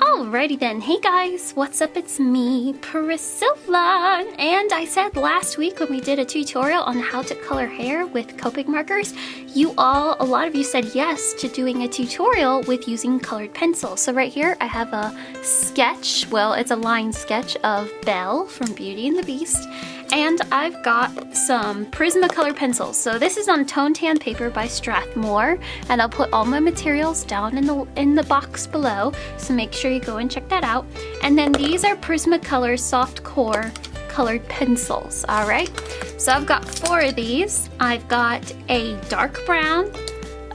Alrighty then, hey guys, what's up? It's me, Priscilla, and I said last week when we did a tutorial on how to color hair with Copic markers, you all, a lot of you said yes to doing a tutorial with using colored pencils. So right here I have a sketch, well it's a line sketch of Belle from Beauty and the Beast, and I've got some Prismacolor pencils. So this is on Tone Tan paper by Strathmore, and I'll put all my materials down in the, in the box below, so make sure you go and check that out. And then these are Prismacolor Soft Core colored pencils, all right? So I've got four of these. I've got a dark brown,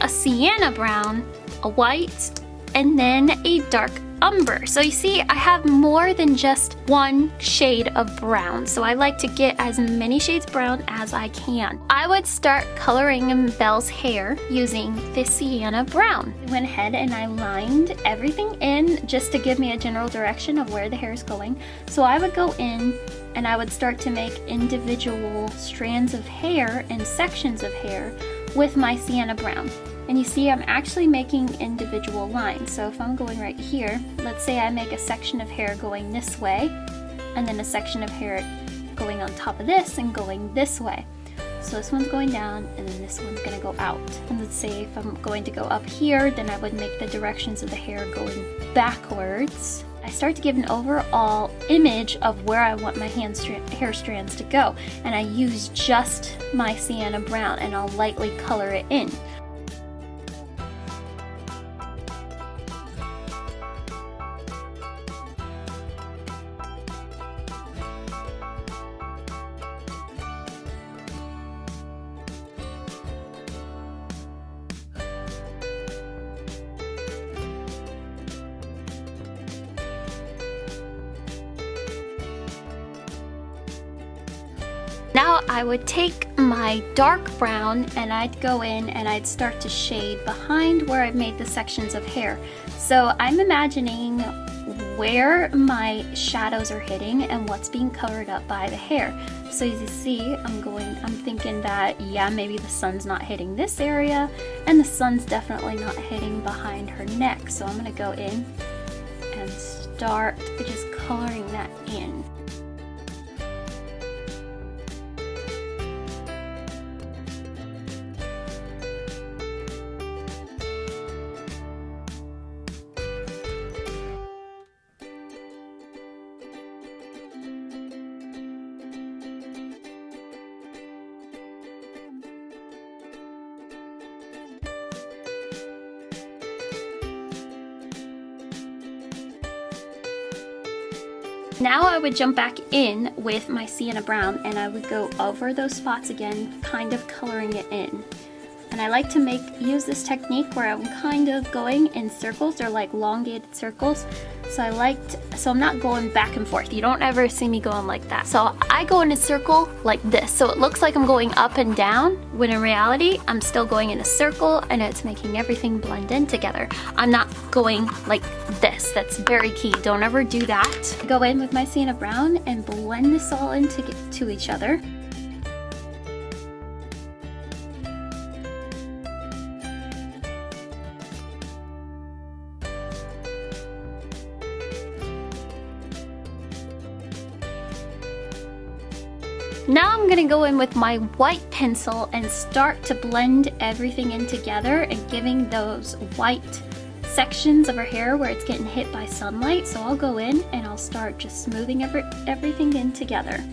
a sienna brown, a white, and then a dark umber. So you see, I have more than just one shade of brown. So I like to get as many shades brown as I can. I would start coloring Belle's hair using this sienna brown. I went ahead and I lined everything in just to give me a general direction of where the hair is going. So I would go in and I would start to make individual strands of hair and sections of hair with my sienna brown. And you see I'm actually making individual lines. So if I'm going right here, let's say I make a section of hair going this way, and then a section of hair going on top of this and going this way. So this one's going down and then this one's gonna go out. And let's say if I'm going to go up here, then I would make the directions of the hair going backwards. I start to give an overall image of where I want my hand strand, hair strands to go. And I use just my sienna brown and I'll lightly color it in. I would take my dark brown and I'd go in and I'd start to shade behind where I've made the sections of hair. So I'm imagining where my shadows are hitting and what's being covered up by the hair. So as you see, I'm going, I'm thinking that, yeah, maybe the sun's not hitting this area and the sun's definitely not hitting behind her neck. So I'm gonna go in and start just coloring that in. Now I would jump back in with my sienna brown and I would go over those spots again, kind of coloring it in. And I like to make use this technique where I'm kind of going in circles or like elongated circles. So I liked, so I'm not going back and forth. You don't ever see me going like that. So I go in a circle like this. So it looks like I'm going up and down when in reality, I'm still going in a circle and it's making everything blend in together. I'm not going like this. That's very key. Don't ever do that. Go in with my sienna brown and blend this all into to each other. I'm gonna go in with my white pencil and start to blend everything in together and giving those white sections of her hair where it's getting hit by sunlight. So I'll go in and I'll start just smoothing every, everything in together.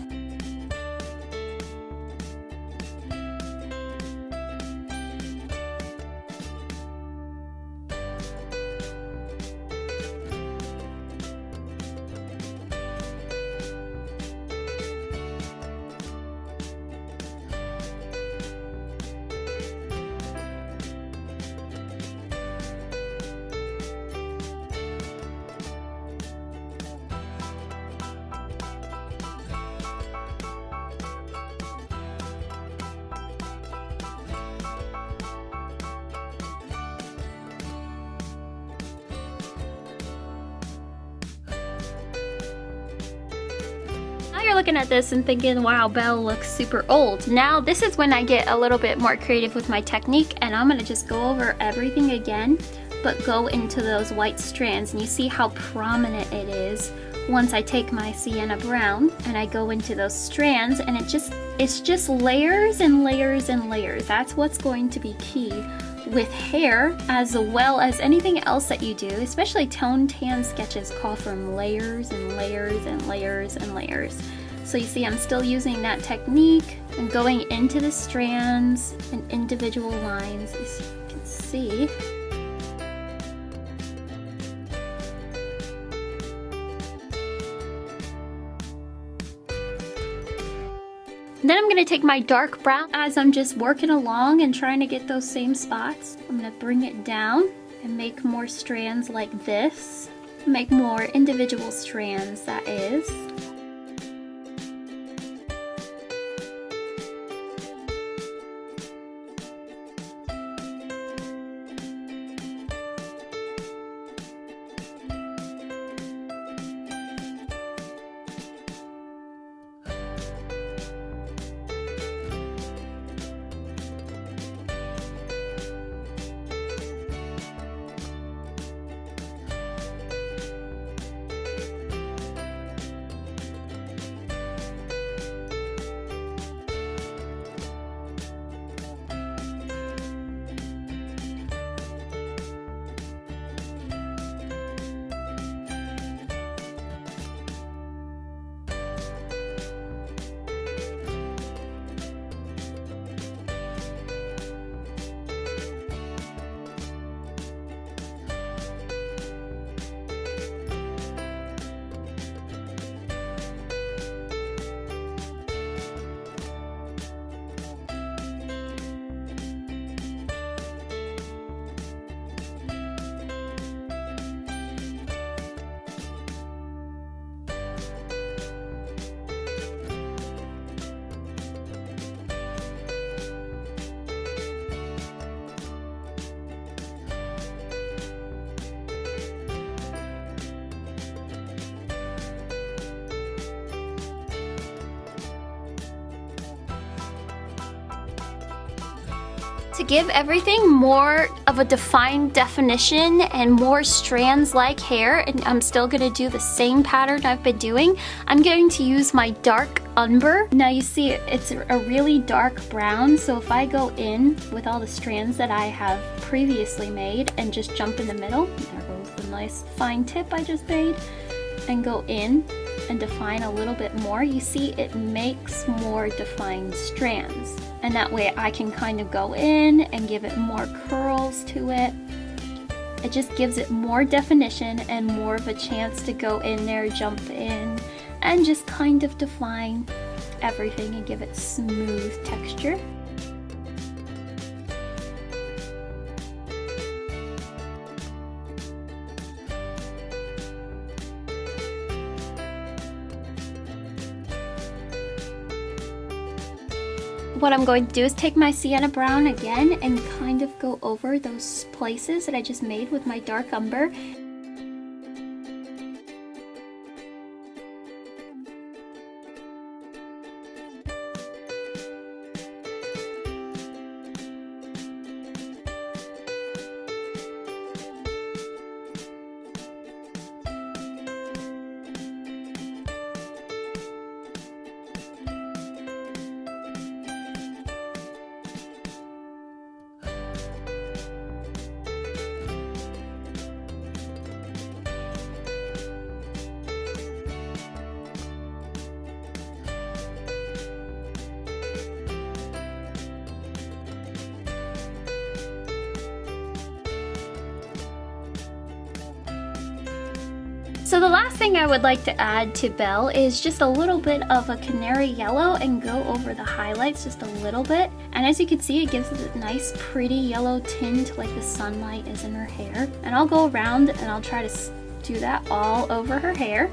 You're looking at this and thinking, wow, Belle looks super old. Now this is when I get a little bit more creative with my technique and I'm gonna just go over everything again but go into those white strands and you see how prominent it is once I take my sienna brown and I go into those strands and it just it's just layers and layers and layers that's what's going to be key with hair as well as anything else that you do especially tone tan sketches call from layers and layers and layers and layers so you see I'm still using that technique and going into the strands and individual lines as you can see Then I'm gonna take my dark brown as I'm just working along and trying to get those same spots. I'm gonna bring it down and make more strands like this. Make more individual strands, that is. To give everything more of a defined definition and more strands like hair, and I'm still gonna do the same pattern I've been doing, I'm going to use my dark umber. Now you see it's a really dark brown, so if I go in with all the strands that I have previously made and just jump in the middle, there goes the nice fine tip I just made, and go in and define a little bit more, you see it makes more defined strands and that way I can kind of go in and give it more curls to it. It just gives it more definition and more of a chance to go in there, jump in, and just kind of define everything and give it smooth texture. What I'm going to do is take my sienna brown again and kind of go over those places that I just made with my dark umber So the last thing I would like to add to Belle is just a little bit of a canary yellow and go over the highlights just a little bit. And as you can see, it gives it a nice pretty yellow tint like the sunlight is in her hair. And I'll go around and I'll try to do that all over her hair.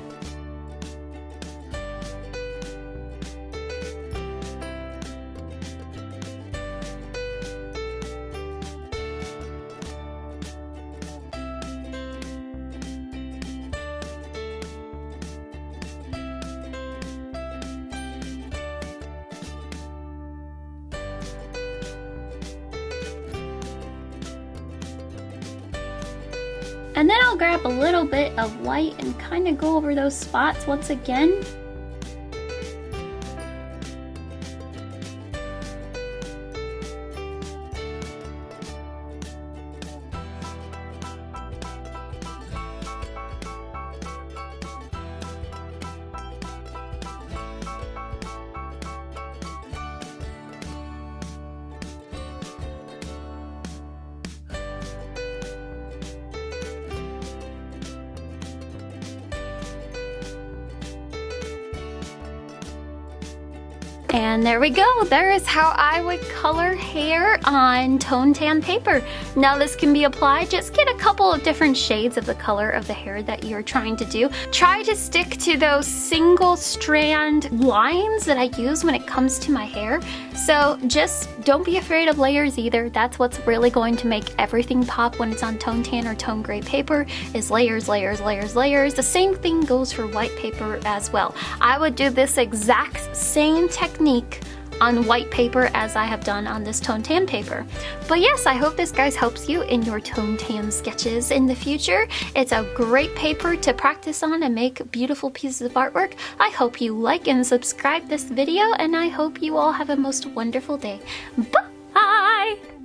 And then I'll grab a little bit of white and kind of go over those spots once again. And there we go. There is how I would color hair on tone tan paper. Now this can be applied. Just get a couple of different shades of the color of the hair that you're trying to do. Try to stick to those single strand lines that I use when it comes to my hair. So just don't be afraid of layers either. That's what's really going to make everything pop when it's on tone tan or tone gray paper is layers, layers, layers, layers. The same thing goes for white paper as well. I would do this exact same technique technique on white paper as I have done on this tone tan paper. But yes, I hope this guys helps you in your tone tan sketches in the future. It's a great paper to practice on and make beautiful pieces of artwork. I hope you like and subscribe this video and I hope you all have a most wonderful day. Bye!